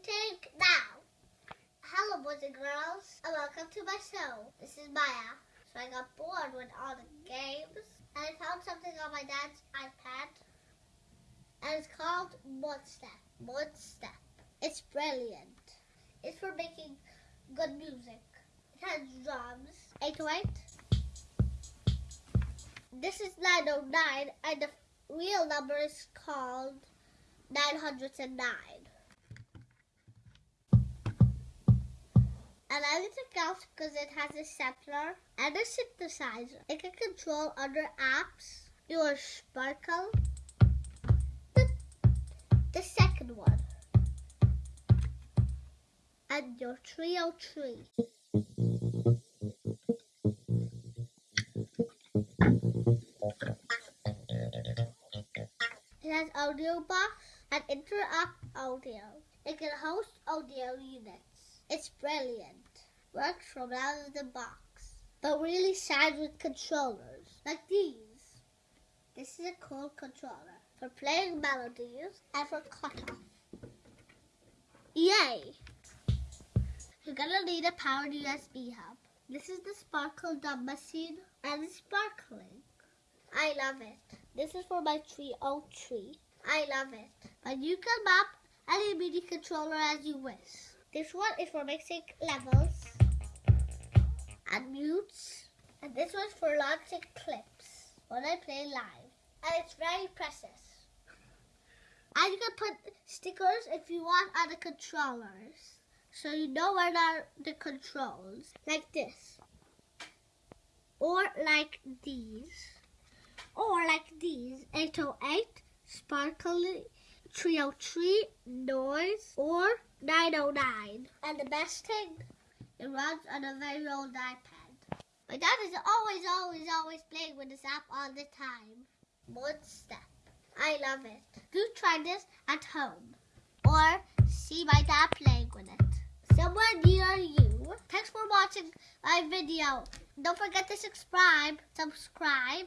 shooting now. Hello, boys and girls, and welcome to my show. This is Maya. So I got bored with all the games, and I found something on my dad's iPad, and it's called. Mod Step. It's brilliant. It's for making good music. It has drums. 808. This is 909, and the real number is called 909. The couch because it has a sampler and a synthesizer. It can control other apps, your sparkle, the, the second one, and your trio tree. It has Audiobus and Inter-App Audio. It can host audio units. It's brilliant. Works from out of the box. But really shines with controllers. Like these. This is a cool controller for playing melodies and for cutoff. Yay! You're gonna need a powered USB hub. This is the Sparkle Dub machine and it's sparkling. I love it. This is for my tree oak tree. I love it. But you can map any MIDI controller as you wish. This one is for mixing levels and mutes. And this one's for launching clips when I play live. And it's very precious. And you can put stickers if you want on the controllers. So you know where are the controls. Like this. Or like these. Or like these. 808, sparkly, 303, noise, or 909. And the best thing, it runs on a very old iPad. My dad is always, always, always playing with this app all the time. One step. I love it. Do try this at home. Or see my dad playing with it. Somewhere near you. Thanks for watching my video. Don't forget to subscribe. Subscribe.